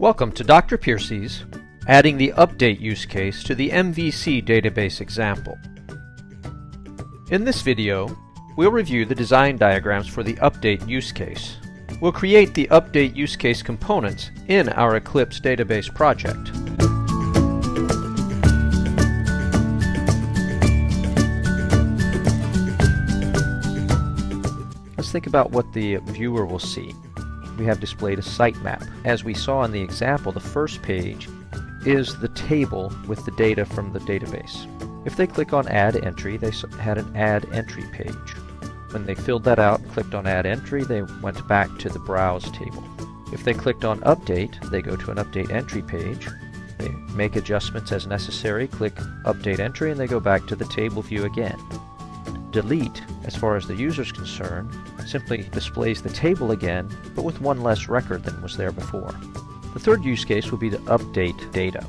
Welcome to Dr. Piercy's adding the update use case to the MVC database example. In this video, we'll review the design diagrams for the update use case. We'll create the update use case components in our Eclipse database project. Let's think about what the viewer will see. We have displayed a sitemap. As we saw in the example, the first page is the table with the data from the database. If they click on Add Entry, they had an Add Entry page. When they filled that out and clicked on Add Entry, they went back to the Browse table. If they clicked on Update, they go to an Update Entry page. They make adjustments as necessary, click Update Entry, and they go back to the table view again. Delete, as far as the user is concerned, simply displays the table again, but with one less record than was there before. The third use case will be to update data.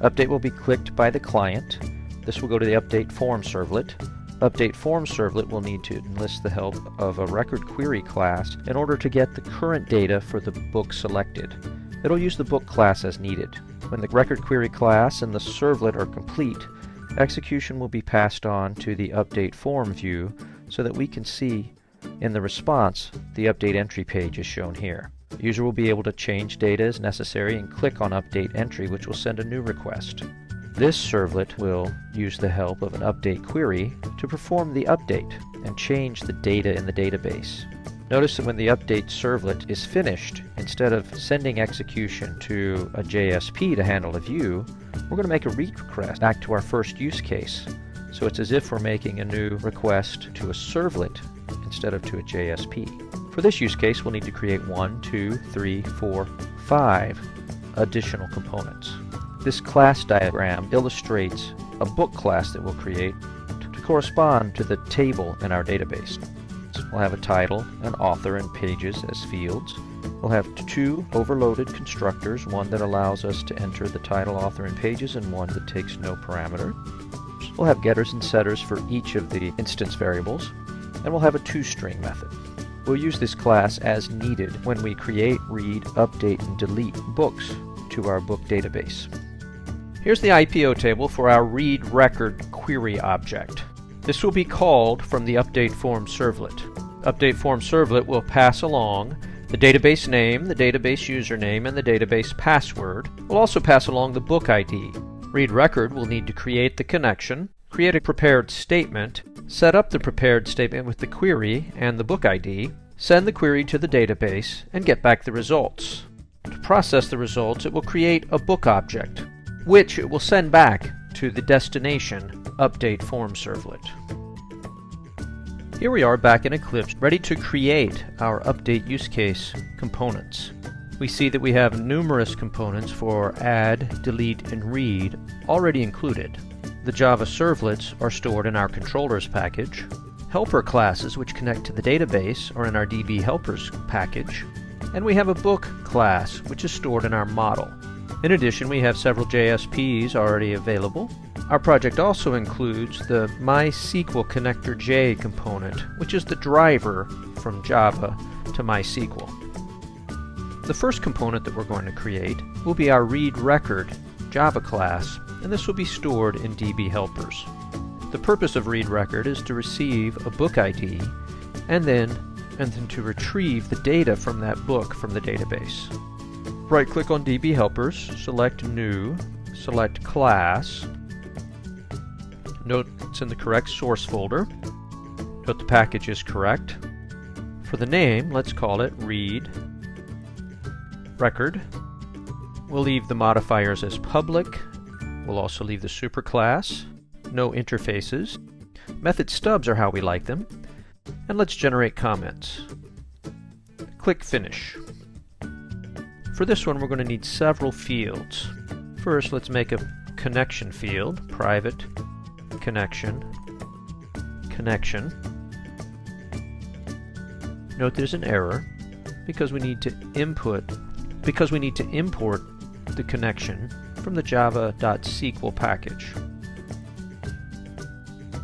Update will be clicked by the client. This will go to the Update Form servlet. Update Form servlet will need to enlist the help of a record query class in order to get the current data for the book selected. It'll use the book class as needed. When the record query class and the servlet are complete, execution will be passed on to the Update Form view so that we can see in the response the update entry page is shown here. The user will be able to change data as necessary and click on Update Entry which will send a new request. This servlet will use the help of an update query to perform the update and change the data in the database. Notice that when the update servlet is finished, instead of sending execution to a JSP to handle a view, we're going to make a read request back to our first use case. So it's as if we're making a new request to a servlet instead of to a JSP. For this use case, we'll need to create one, two, three, four, five additional components. This class diagram illustrates a book class that we'll create to correspond to the table in our database. We'll have a title, an author, and pages as fields. We'll have two overloaded constructors, one that allows us to enter the title, author, and pages, and one that takes no parameter. We'll have getters and setters for each of the instance variables, and we'll have a toString method. We'll use this class as needed when we create, read, update, and delete books to our book database. Here's the IPO table for our read record query object. This will be called from the update form servlet. Update form servlet will pass along the database name, the database username, and the database password. We'll also pass along the book ID. Read record will need to create the connection, create a prepared statement, set up the prepared statement with the query and the book ID, send the query to the database, and get back the results. To process the results, it will create a book object, which it will send back to the destination update form servlet. Here we are back in Eclipse, ready to create our update use case components. We see that we have numerous components for add, delete, and read already included. The Java servlets are stored in our controllers package. Helper classes, which connect to the database, are in our DB helpers package. And we have a book class, which is stored in our model. In addition, we have several JSPs already available. Our project also includes the MySQL Connector J component, which is the driver from Java to MySQL. The first component that we're going to create will be our read record Java class, and this will be stored in DB helpers. The purpose of read record is to receive a book ID and then and then to retrieve the data from that book from the database. Right click on DB Helpers, select New, select Class. Note it's in the correct source folder. Note the package is correct. For the name, let's call it Read Record. We'll leave the modifiers as public. We'll also leave the superclass. No interfaces. Method stubs are how we like them. And let's generate comments. Click Finish. For this one, we're going to need several fields. First, let's make a connection field, private connection, connection. Note there's an error because we need to input, because we need to import the connection from the java.sql package.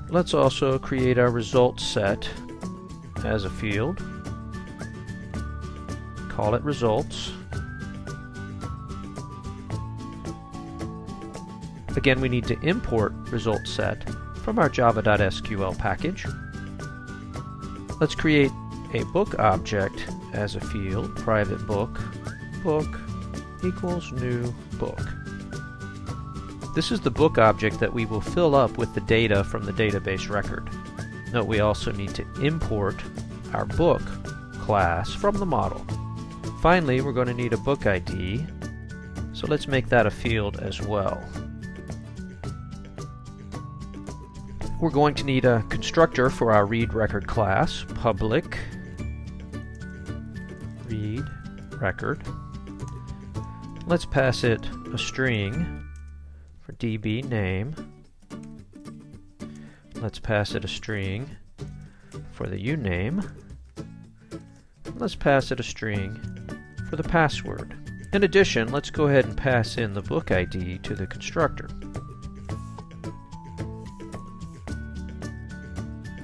Let's also create our results set as a field. Call it results. Again, we need to import result set from our java.sql package. Let's create a book object as a field, private book, book equals new book. This is the book object that we will fill up with the data from the database record. Note we also need to import our book class from the model. Finally, we're going to need a book ID, so let's make that a field as well. We're going to need a constructor for our read record class, public read record. Let's pass it a string db name. Let's pass it a string for the uname. Let's pass it a string for the password. In addition, let's go ahead and pass in the book ID to the constructor.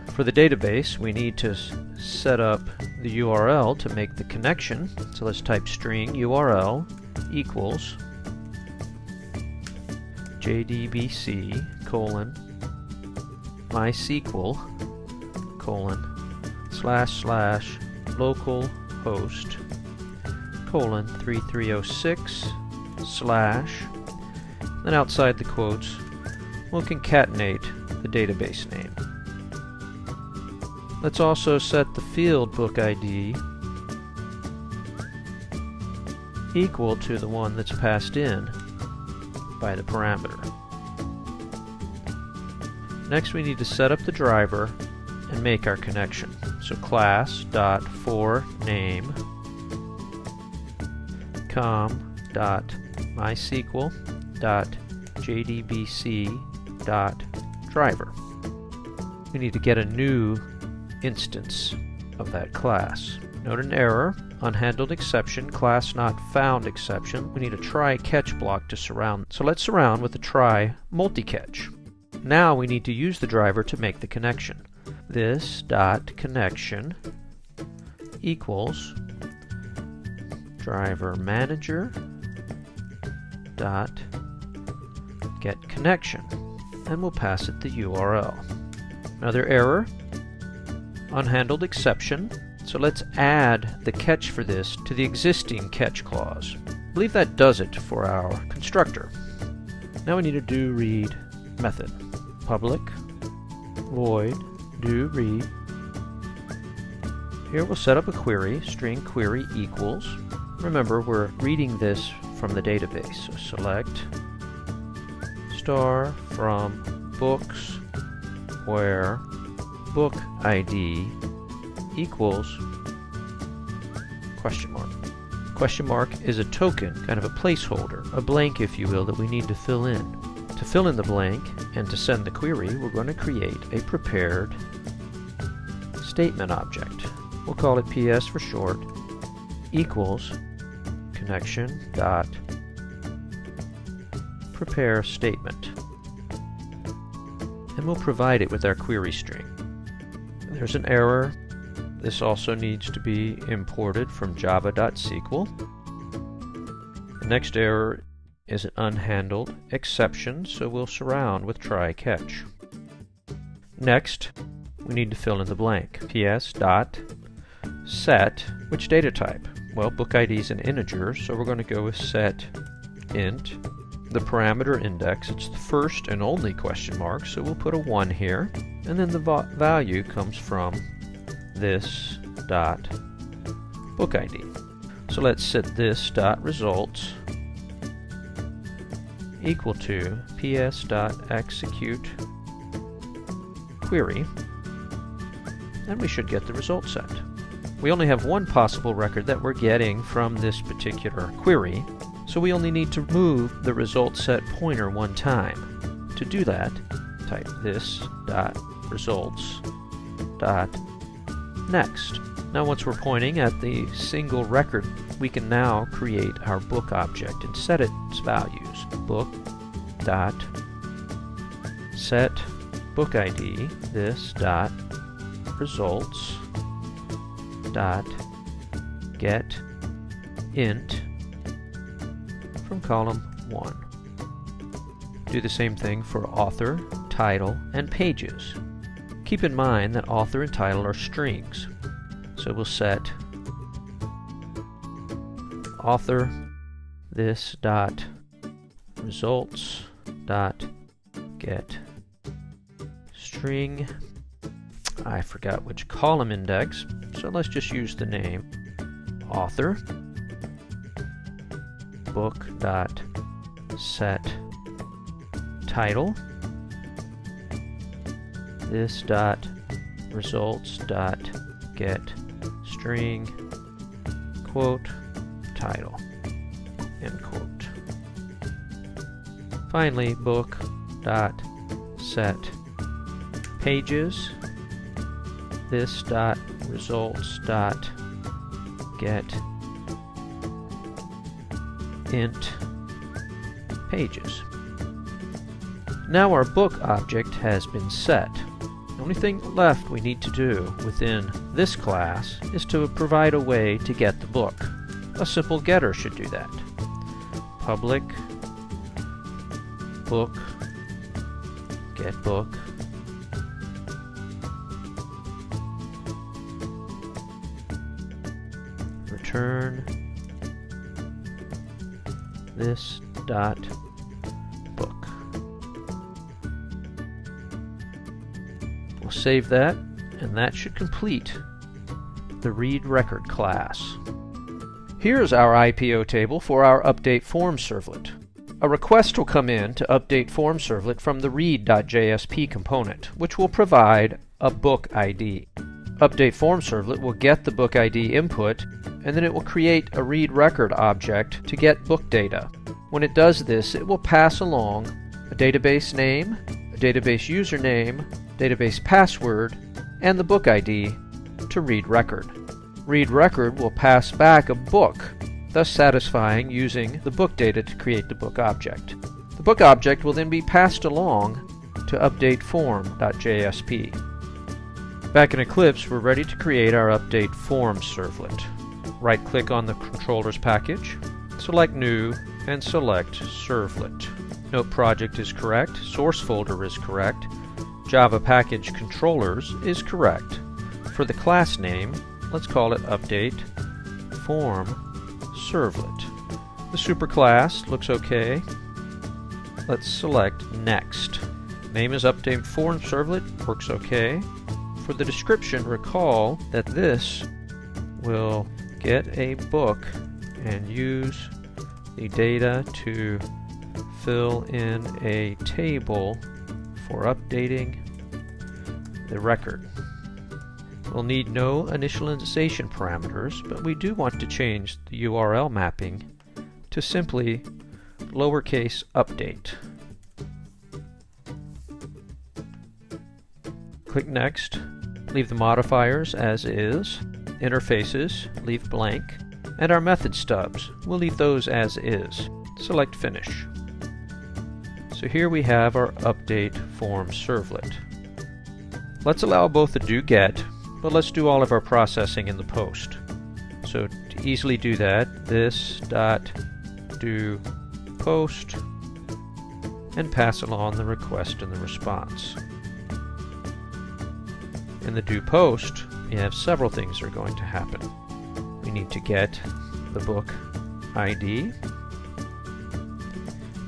For the database, we need to set up the URL to make the connection. So let's type string URL equals jdbc colon mysql colon slash slash local host colon 3306 slash then outside the quotes we'll concatenate the database name. Let's also set the field book ID equal to the one that's passed in by the parameter. Next we need to set up the driver and make our connection. So class dot for name com dot mysql dot jdbc dot driver. We need to get a new instance of that class. Note an error, unhandled exception, class not found exception. We need a try catch block to surround. So let's surround with a try multi-catch. Now we need to use the driver to make the connection. This dot connection equals driver manager dot get connection and we'll pass it the URL. Another error, unhandled exception. So let's add the catch for this to the existing catch clause. I believe that does it for our constructor. Now we need a do read method. Public void do read. Here we'll set up a query, string query equals. Remember, we're reading this from the database, so select star from books where book ID equals question mark. Question mark is a token, kind of a placeholder, a blank if you will, that we need to fill in. To fill in the blank and to send the query, we're going to create a prepared statement object. We'll call it PS for short, equals connection dot prepare statement. And we'll provide it with our query string. There's an error. This also needs to be imported from java.sql. The next error is an unhandled exception, so we'll surround with try catch. Next, we need to fill in the blank. ps dot set which data type? Well, book ID is an integer, so we're going to go with set int. The parameter index, it's the first and only question mark, so we'll put a 1 here. And then the value comes from this dot book ID. So let's set this dot results equal to ps dot execute query and we should get the result set. We only have one possible record that we're getting from this particular query, so we only need to move the result set pointer one time. To do that, type this dot results dot next. Now once we're pointing at the single record, we can now create our book object and set its values. Book dot set book ID this dot results dot get int from column 1. Do the same thing for author, title, and pages. Keep in mind that author and title are strings. So we'll set author this dot results dot get string. I forgot which column index so let's just use the name author. Book dot set title this dot results dot get string quote title end quote finally book dot set pages this dot results dot get int pages. Now our book object has been set. Only thing left we need to do within this class is to provide a way to get the book. A simple getter should do that. Public book get book return this dot save that, and that should complete the read record class. Here's our IPO table for our update form servlet. A request will come in to update form servlet from the read.jsp component, which will provide a book ID. Update form servlet will get the book ID input and then it will create a read record object to get book data. When it does this, it will pass along a database name, a database username, database password, and the book ID to read record. Read record will pass back a book, thus satisfying using the book data to create the book object. The book object will then be passed along to update form.jsp. Back in Eclipse, we're ready to create our update form servlet. Right-click on the controllers package, select New, and select Servlet. Note project is correct, source folder is correct, Java package controllers is correct. For the class name, let's call it update form servlet. The superclass looks okay. Let's select next. Name is update form servlet, works okay. For the description, recall that this will get a book and use the data to fill in a table for updating the record. We'll need no initialization parameters, but we do want to change the URL mapping to simply lowercase update. Click Next, leave the modifiers as is, interfaces, leave blank, and our method stubs, we'll leave those as is. Select Finish. So here we have our update form servlet. Let's allow both the do get, but let's do all of our processing in the post. So to easily do that, this dot do post and pass along the request and the response. In the do post, we have several things that are going to happen. We need to get the book ID.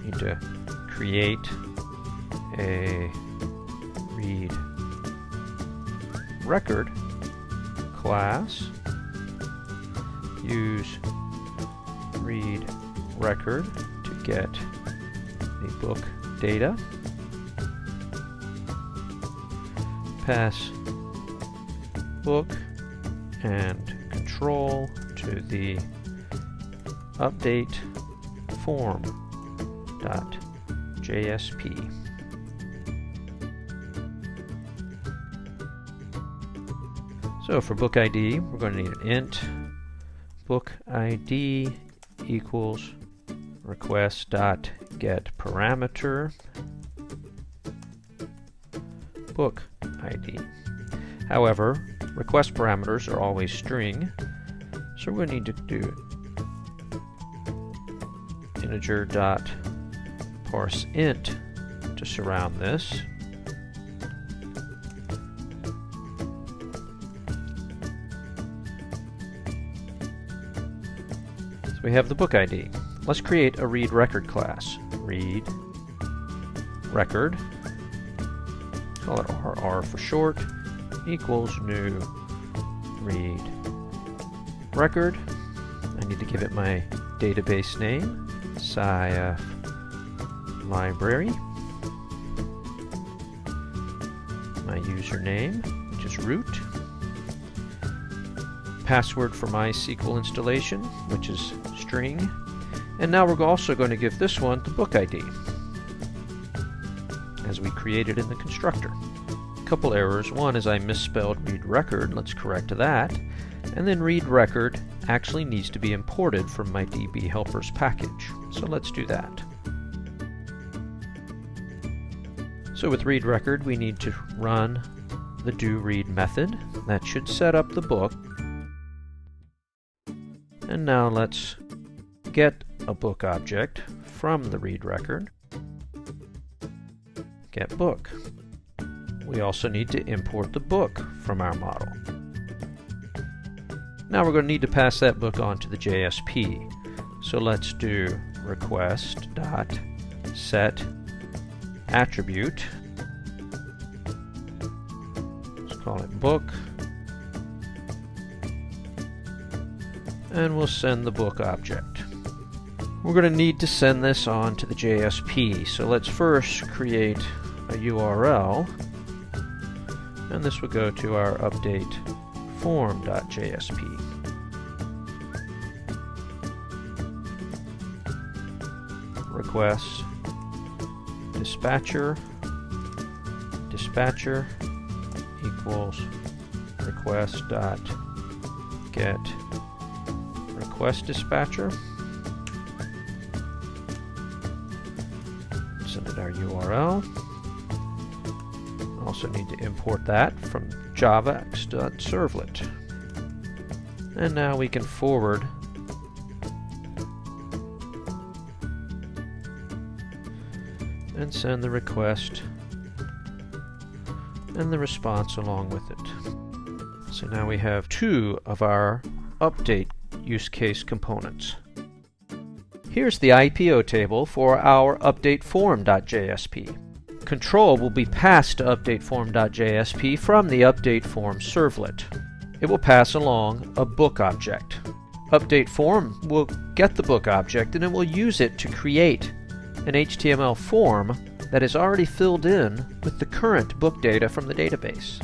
We need to create a read record class. Use read record to get the book data. Pass book and control to the update form dot JSP. So for book ID, we're going to need an int book ID equals request dot get parameter book ID. However, request parameters are always string, so to need to do integer dot parse int to surround this. So we have the book ID. Let's create a read record class. Read record, call it RR for short, equals new read record. I need to give it my database name, SciF library, my username, which is root, password for my SQL installation, which is string, and now we're also going to give this one the book ID, as we created in the constructor. A couple errors. One is I misspelled read record. Let's correct that. And then read record actually needs to be imported from my DB helpers package. So let's do that. So with read record, we need to run the do read method. That should set up the book. And now let's get a book object from the read record. Get book. We also need to import the book from our model. Now we're going to need to pass that book on to the JSP. So let's do request dot set attribute. Let's call it book. And we'll send the book object. We're going to need to send this on to the JSP. So let's first create a URL. And this will go to our update form.jsp. Request dispatcher dispatcher equals request dot get request dispatcher. Send it our URL. Also need to import that from javax.servlet. And now we can forward and send the request and the response along with it. So now we have two of our update use case components. Here's the IPO table for our update form.jsp control will be passed to updateForm.jsp from the updateForm servlet. It will pass along a book object. UpdateForm will get the book object and it will use it to create an HTML form that is already filled in with the current book data from the database.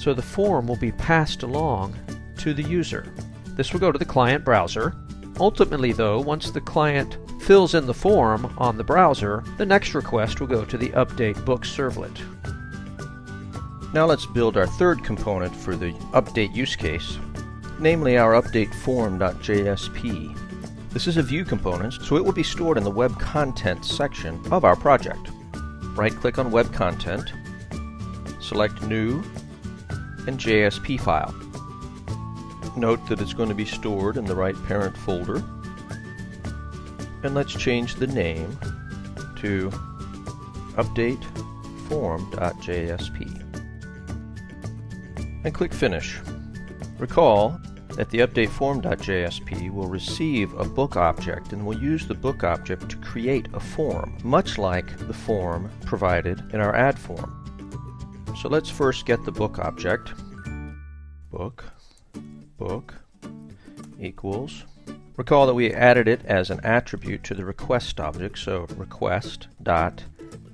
So the form will be passed along to the user. This will go to the client browser. Ultimately though, once the client fills in the form on the browser, the next request will go to the update book servlet. Now let's build our third component for the update use case, namely our update form.jsp. This is a view component, so it will be stored in the web content section of our project. Right-click on web content, select new, and JSP file. Note that it's going to be stored in the right parent folder and let's change the name to update form.jsp and click finish. Recall that the update form.jsp will receive a book object and will use the book object to create a form, much like the form provided in our add form. So let's first get the book object. Book, book equals Recall that we added it as an attribute to the request object, so request dot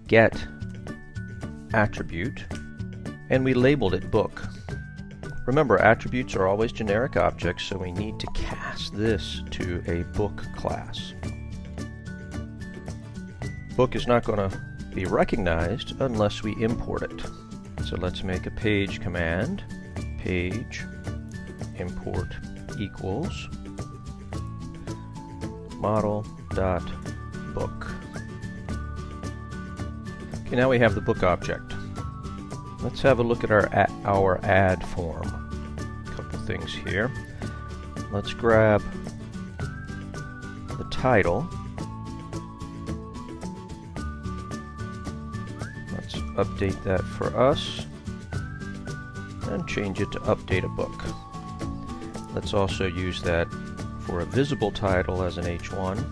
get attribute, and we labeled it book. Remember, attributes are always generic objects, so we need to cast this to a book class. Book is not going to be recognized unless we import it. So let's make a page command, page import equals model.book. Okay, now we have the book object. Let's have a look at our, our add form. Things here. Let's grab the title. Let's update that for us and change it to update a book. Let's also use that for a visible title as an H1.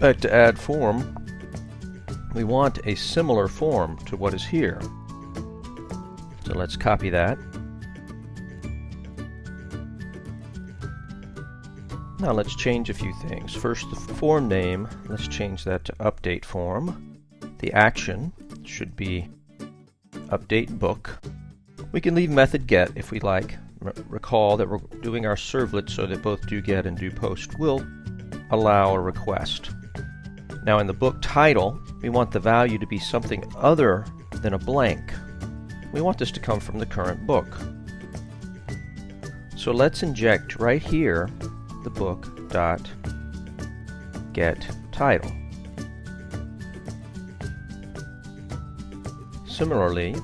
Back to add form, we want a similar form to what is here. So let's copy that. Now let's change a few things. First, the form name, let's change that to update form. The action should be update book. We can leave method get if we like. Recall that we're doing our servlet so that both do get and do post will allow a request. Now in the book title, we want the value to be something other than a blank. We want this to come from the current book. So let's inject right here the book dot get title. Similarly,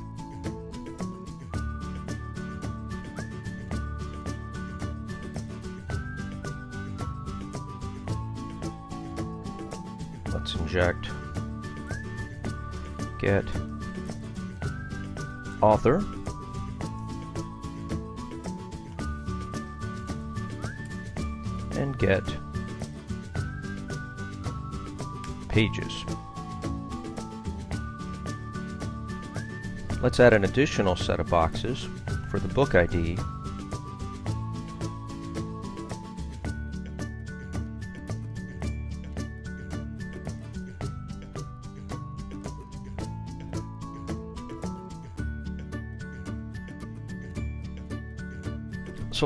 let's get author. And get pages. Let's add an additional set of boxes for the book ID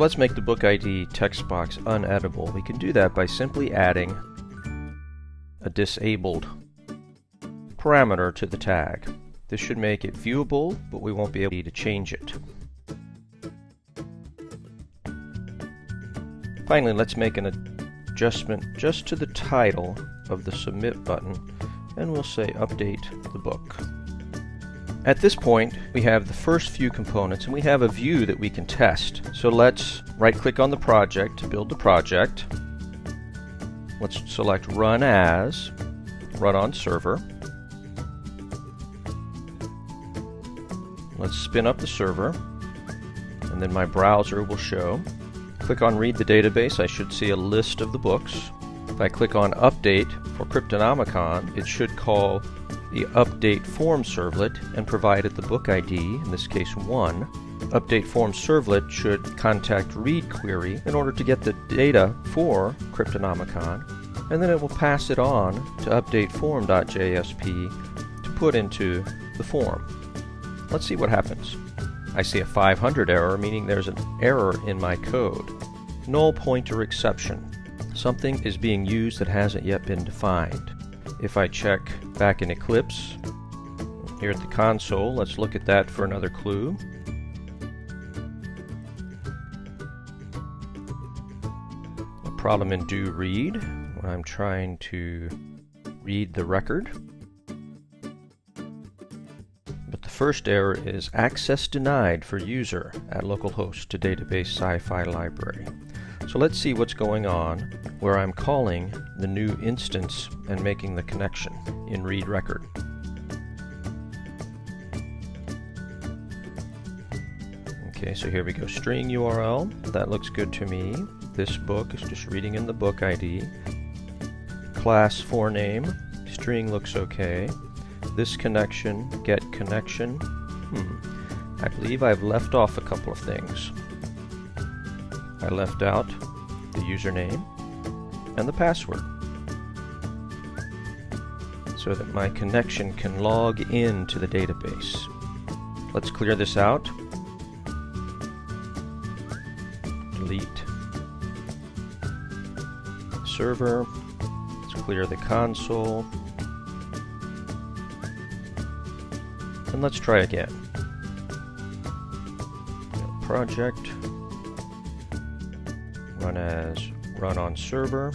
So let's make the book ID text box uneditable. We can do that by simply adding a disabled parameter to the tag. This should make it viewable, but we won't be able to change it. Finally, let's make an adjustment just to the title of the submit button, and we'll say update the book. At this point, we have the first few components and we have a view that we can test. So let's right click on the project to build the project. Let's select Run As, Run on Server. Let's spin up the server and then my browser will show. Click on Read the Database, I should see a list of the books. If I click on Update for Cryptonomicon, it should call the update form servlet and provided the book ID, in this case 1. Update form servlet should contact read query in order to get the data for Cryptonomicon, and then it will pass it on to updateform.jsp to put into the form. Let's see what happens. I see a 500 error, meaning there's an error in my code. Null pointer exception. Something is being used that hasn't yet been defined. If I check back in Eclipse, here at the console, let's look at that for another clue. A problem in do read, when I'm trying to read the record. But the first error is access denied for user at localhost to database sci-fi library. So let's see what's going on where I'm calling the new instance and making the connection in read record. Okay, so here we go. String URL. That looks good to me. This book is just reading in the book ID. Class for name. String looks okay. This connection, get connection. Hmm. I believe I've left off a couple of things. I left out the username and the password so that my connection can log in to the database. Let's clear this out. Delete server. Let's clear the console. And let's try again. Project run as run on server.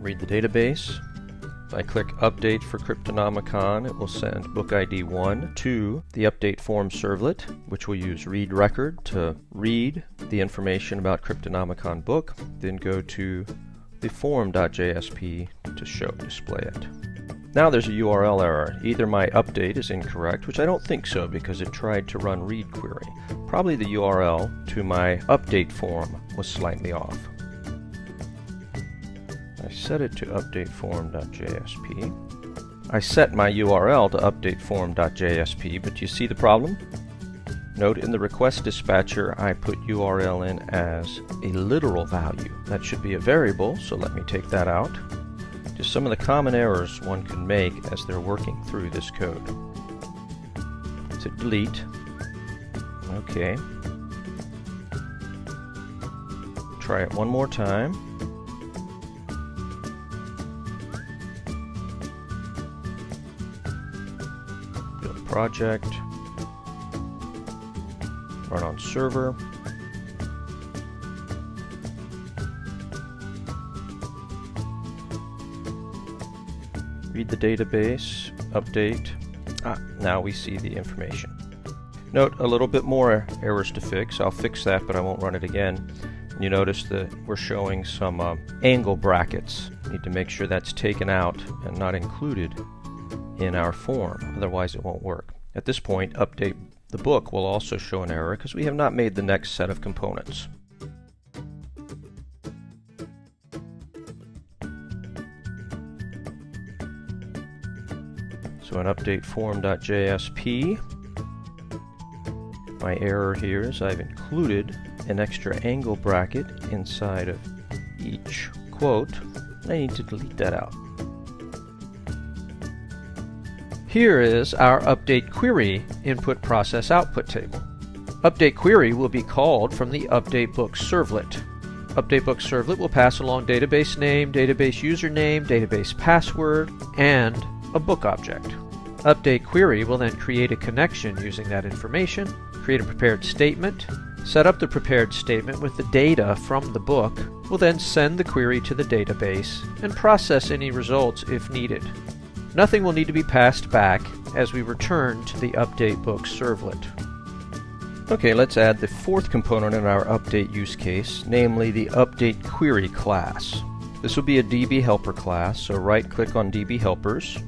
Read the database, If I click Update for Cryptonomicon, it will send book ID 1 to the update form servlet, which will use read record to read the information about Cryptonomicon book, then go to the form.jsp to show display it. Now there's a URL error. Either my update is incorrect, which I don't think so because it tried to run read query. Probably the URL to my update form was slightly off. I set it to updateform.jsp. I set my URL to updateform.jsp, but you see the problem? Note in the request dispatcher I put URL in as a literal value. That should be a variable, so let me take that out. Just some of the common errors one can make as they're working through this code. So delete. Okay. Try it one more time. Build project. Run on server. Read the database, update. Ah, now we see the information. Note a little bit more errors to fix. I'll fix that, but I won't run it again. You notice that we're showing some uh, angle brackets. Need to make sure that's taken out and not included in our form, otherwise it won't work. At this point, update the book will also show an error because we have not made the next set of components. So an update form.jsp. My error here is I've included an extra angle bracket inside of each quote. I need to delete that out. Here is our update query input process output table. Update query will be called from the update book servlet. Update book servlet will pass along database name, database username, database password, and a book object. Update query will then create a connection using that information, create a prepared statement, set up the prepared statement with the data from the book, will then send the query to the database and process any results if needed. Nothing will need to be passed back as we return to the update book servlet. Okay, let's add the fourth component in our update use case, namely the update query class. This will be a DB helper class, so right click on DB helpers,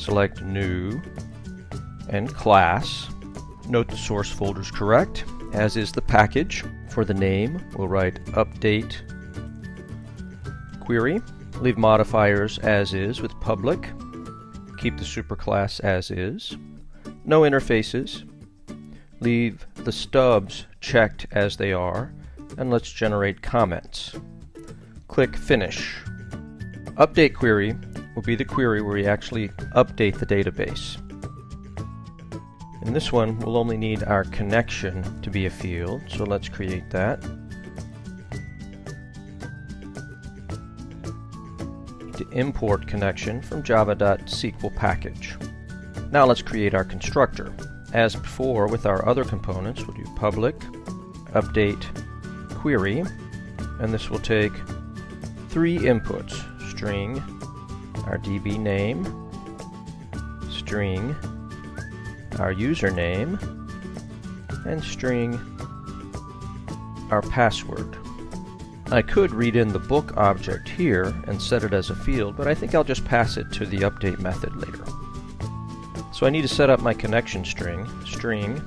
select New and Class. Note the source folder is correct, as is the package. For the name, we'll write Update Query. Leave modifiers as is with public. Keep the superclass as is. No interfaces. Leave the stubs checked as they are, and let's generate comments. Click Finish. Update Query will be the query where we actually update the database. In this one, we'll only need our connection to be a field, so let's create that. to import connection from java.sql package. Now let's create our constructor. As before with our other components, we'll do public update query, and this will take three inputs, string, our DB name, string, our username, and string our password. I could read in the book object here and set it as a field, but I think I'll just pass it to the update method later. So I need to set up my connection string, string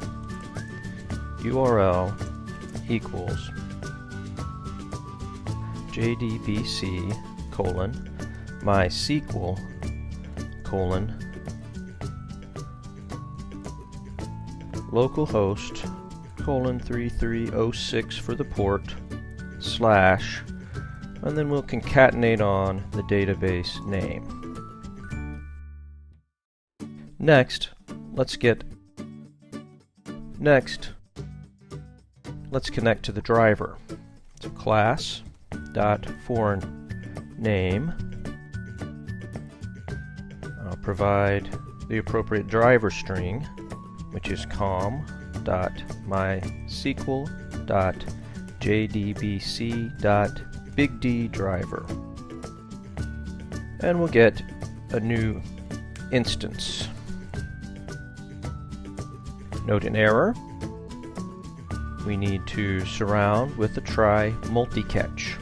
URL equals jdbc colon MySQL colon localhost colon 3306 for the port slash and then we'll concatenate on the database name. Next, let's get next let's connect to the driver. So class dot for name provide the appropriate driver string, which is com.mysql.jdbc.bigddriver. And we'll get a new instance. Note an error. We need to surround with a try multi-catch.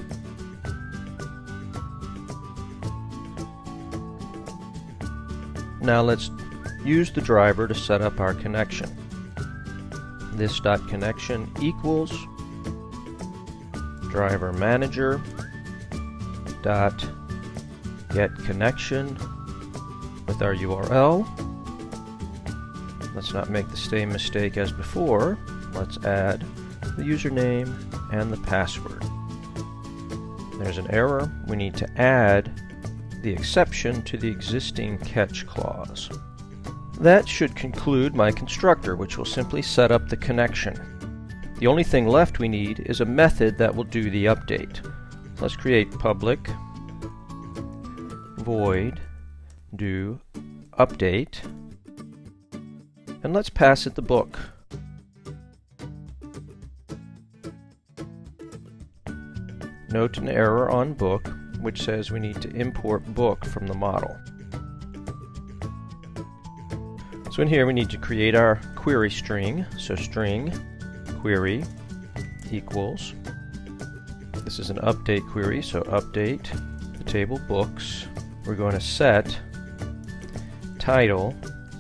Now let's use the driver to set up our connection. This dot connection equals driver manager dot get connection with our URL. Let's not make the same mistake as before. Let's add the username and the password. There's an error. We need to add the exception to the existing catch clause. That should conclude my constructor, which will simply set up the connection. The only thing left we need is a method that will do the update. Let's create public void do update and let's pass it the book. Note an error on book which says we need to import book from the model. So in here we need to create our query string. So string query equals. This is an update query, so update the table books. We're going to set title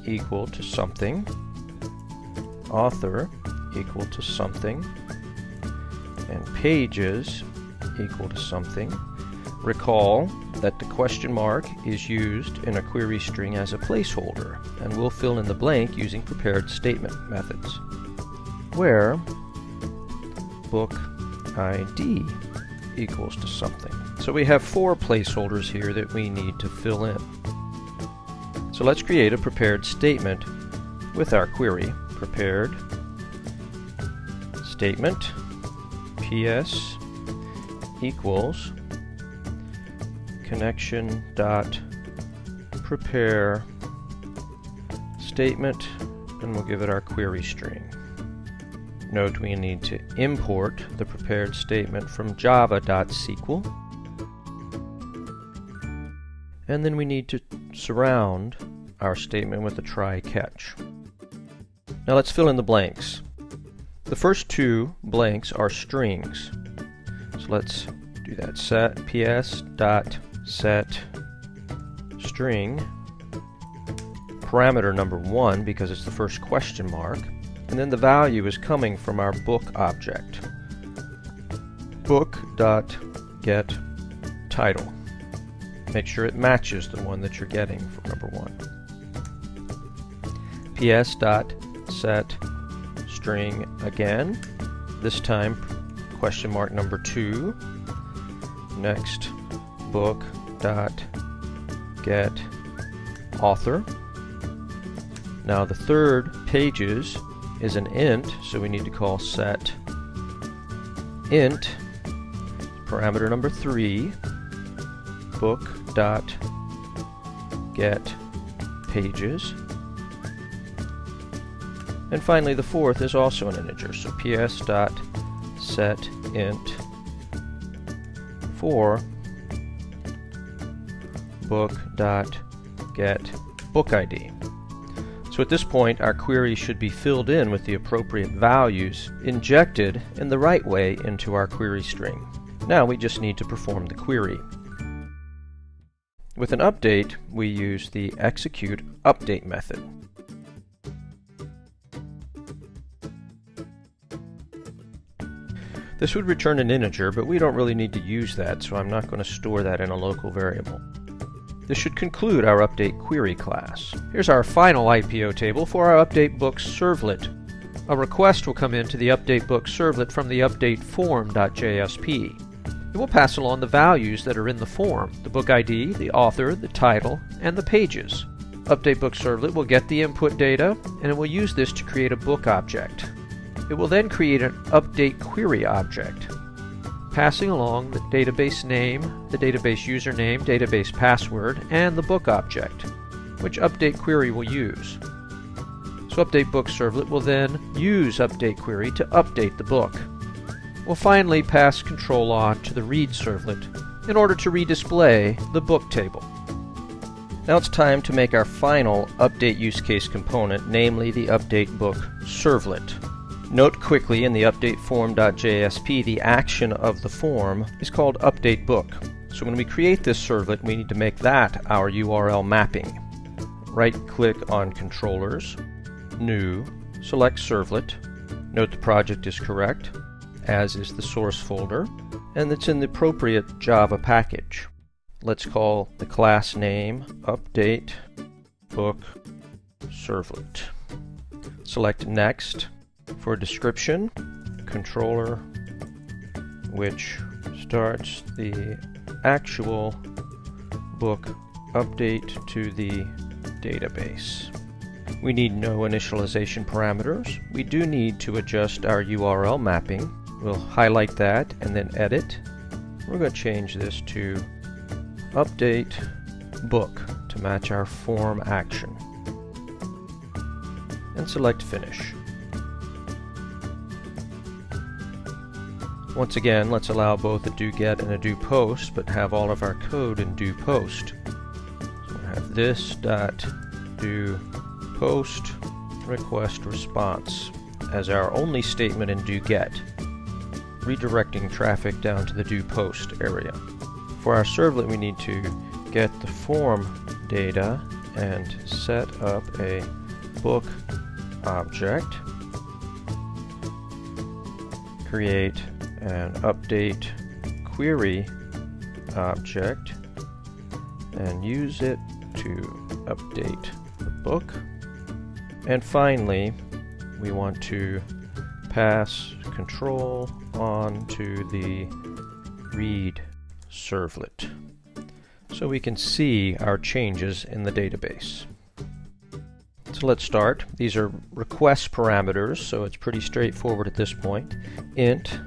equal to something, author equal to something, and pages equal to something. Recall that the question mark is used in a query string as a placeholder, and we'll fill in the blank using prepared statement methods, where book ID equals to something. So we have four placeholders here that we need to fill in. So let's create a prepared statement with our query. Prepared statement ps equals connection dot prepare statement and we'll give it our query string. Note we need to import the prepared statement from java.sql and then we need to surround our statement with a try catch. Now let's fill in the blanks. The first two blanks are strings. So let's do that. Set ps dot set string parameter number one because it's the first question mark and then the value is coming from our book object. Book dot get title. Make sure it matches the one that you're getting for number one. ps dot set string again. This time question mark number two. Next book dot get author. Now the third pages is an int, so we need to call set int parameter number three book dot get pages. And finally, the fourth is also an integer, so ps dot set int for book dot get book ID. So at this point, our query should be filled in with the appropriate values injected in the right way into our query string. Now we just need to perform the query. With an update, we use the execute update method. This would return an integer, but we don't really need to use that, so I'm not going to store that in a local variable. This should conclude our update query class. Here's our final IPO table for our update books servlet. A request will come into the update book servlet from the update form.jsp. It will pass along the values that are in the form, the book ID, the author, the title, and the pages. Update Book Servlet will get the input data, and it will use this to create a book object. It will then create an update query object, passing along the database name, the database username, database password, and the book object, which update query will use. So update book servlet will then use update query to update the book. We'll finally pass control on to the read servlet in order to redisplay the book table. Now it's time to make our final update use case component, namely the update book servlet. Note quickly in the update form.jsp the action of the form is called update book. So when we create this servlet, we need to make that our URL mapping. Right click on controllers, new, select servlet. Note the project is correct, as is the source folder, and it's in the appropriate Java package. Let's call the class name update book servlet. Select next for description, controller which starts the actual book update to the database. We need no initialization parameters. We do need to adjust our URL mapping. We'll highlight that and then edit. We're going to change this to update book to match our form action. And select finish. Once again, let's allow both a do get and a do post, but have all of our code in do post. So we'll have this dot do post request response as our only statement in do get, redirecting traffic down to the do post area. For our servlet, we need to get the form data and set up a book object, create an update query object and use it to update the book. And finally, we want to pass control on to the read servlet so we can see our changes in the database. So let's start. These are request parameters, so it's pretty straightforward at this point. int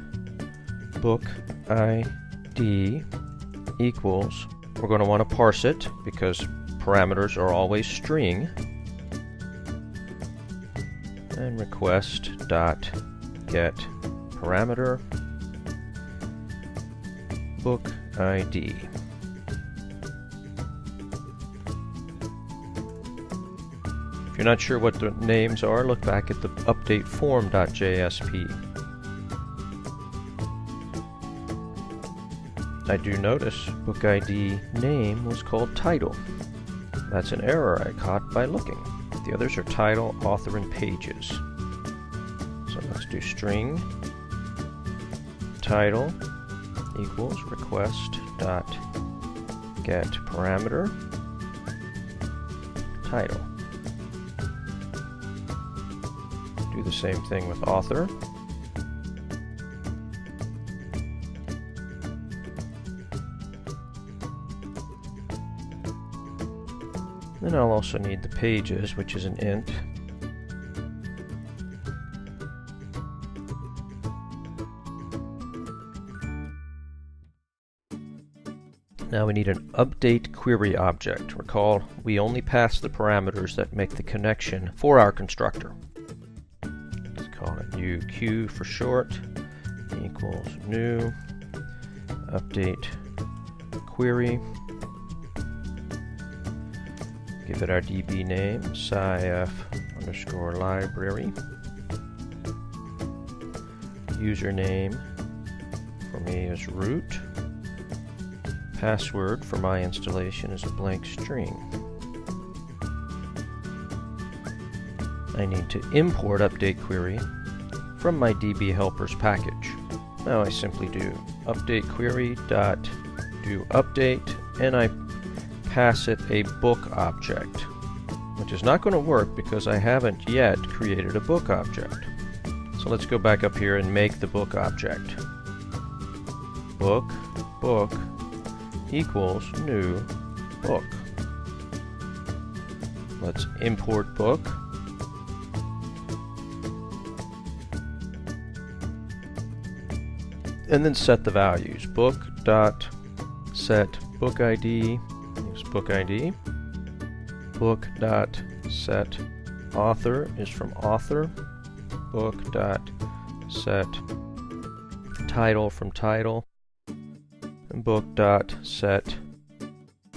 book ID equals, we're going to want to parse it because parameters are always string, and request dot get parameter book ID. If you're not sure what the names are, look back at the update form.jsp. I do notice book ID name was called title. That's an error I caught by looking. The others are title, author, and pages. So let's do string title equals request dot get parameter title. Do the same thing with author. Then I'll also need the pages, which is an int. Now we need an update query object. Recall, we only pass the parameters that make the connection for our constructor. Let's call it uq for short, equals new update query Give it our DB name, scif underscore library. Username for me is root. Password for my installation is a blank string. I need to import update query from my DB helpers package. Now I simply do update query dot do update and I pass it a book object, which is not going to work because I haven't yet created a book object. So let's go back up here and make the book object. Book, book, equals new book. Let's import book. And then set the values. Book dot set book ID book ID. Book dot set author is from author. Book dot set title from title. And book dot set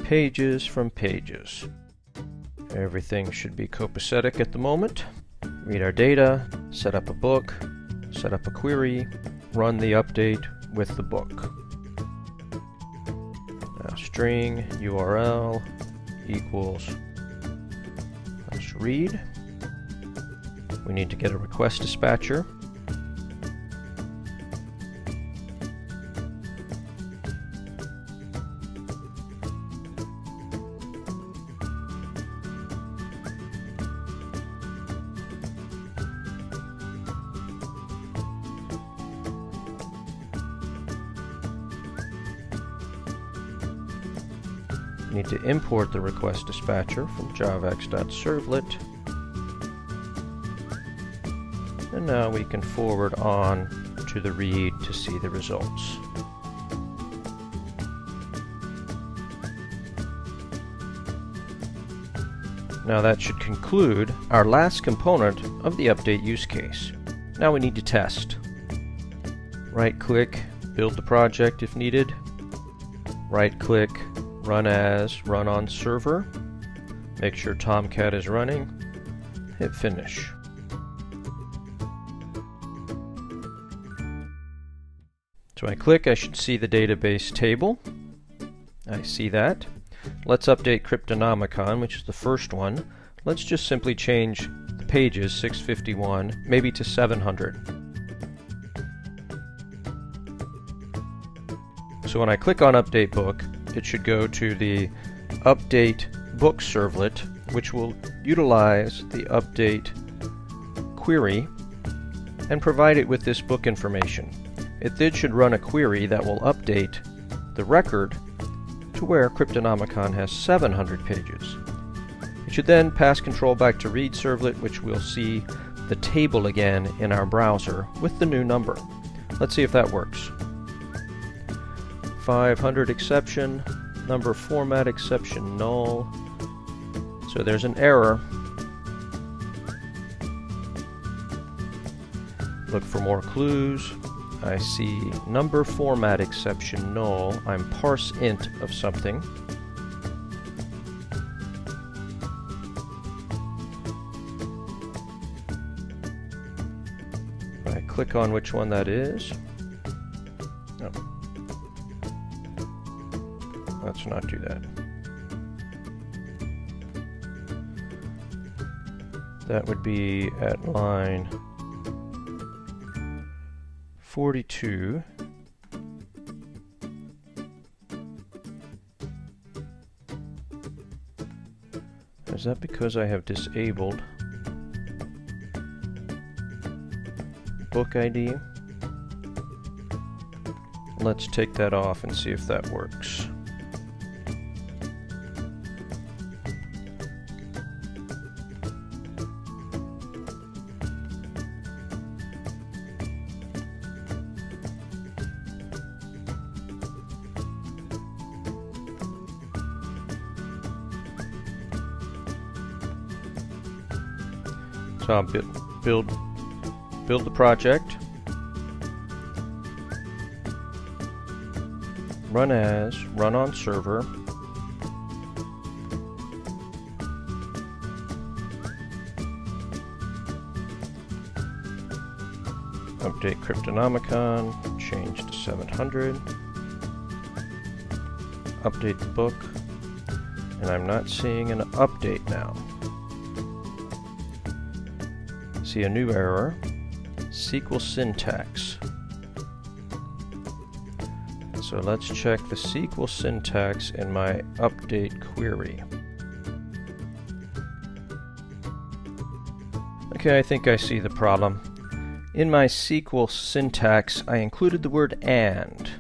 pages from pages. Everything should be copacetic at the moment. Read our data, set up a book, set up a query, run the update with the book. String URL equals let's read. We need to get a request dispatcher. Need to import the request dispatcher from javax.servlet. And now we can forward on to the read to see the results. Now that should conclude our last component of the update use case. Now we need to test. Right click, build the project if needed. Right click, run as, run on server. Make sure Tomcat is running. Hit finish. So I click, I should see the database table. I see that. Let's update Cryptonomicon, which is the first one. Let's just simply change the pages, 651, maybe to 700. So when I click on Update Book, it should go to the Update Book servlet, which will utilize the update query and provide it with this book information. It then should run a query that will update the record to where Cryptonomicon has 700 pages. It should then pass control back to read servlet, which we'll see the table again in our browser with the new number. Let's see if that works. 500 exception, number format exception null. So there's an error. Look for more clues. I see number format exception null. I'm parse int of something. I click on which one that is. Not do that. That would be at line 42. Is that because I have disabled book ID? Let's take that off and see if that works. So I'll build, build the project. Run as, run on server. Update Cryptonomicon, change to 700. Update the book, and I'm not seeing an update now see a new error. SQL syntax. So let's check the SQL syntax in my update query. Okay, I think I see the problem. In my SQL syntax, I included the word AND.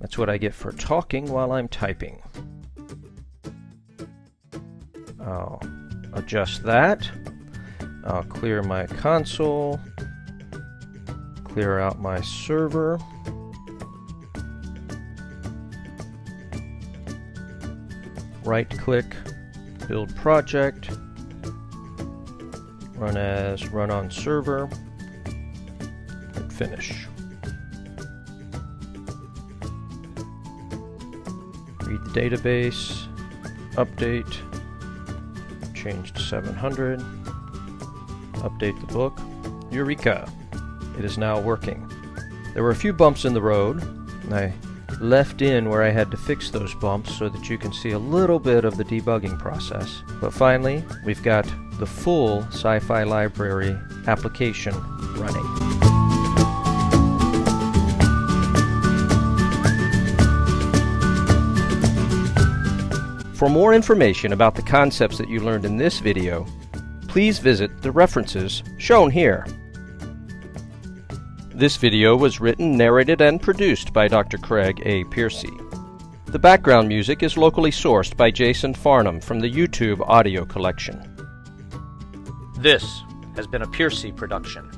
That's what I get for talking while I'm typing. I'll adjust that. I'll clear my console, clear out my server. Right click, build project, run as run on server, and finish. Read the database, update, change to 700, update the book. Eureka! It is now working. There were a few bumps in the road, and I left in where I had to fix those bumps so that you can see a little bit of the debugging process. But finally, we've got the full Sci-Fi Library application running. For more information about the concepts that you learned in this video, please visit the references shown here. This video was written, narrated, and produced by Dr. Craig A. Piercy. The background music is locally sourced by Jason Farnham from the YouTube audio collection. This has been a Piercy production.